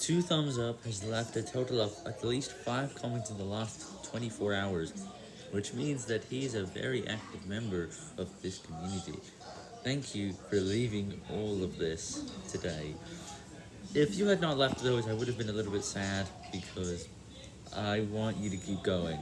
Two Thumbs Up has left a total of at least 5 comments in the last 24 hours, which means that he is a very active member of this community. Thank you for leaving all of this today. If you had not left those, I would have been a little bit sad, because I want you to keep going.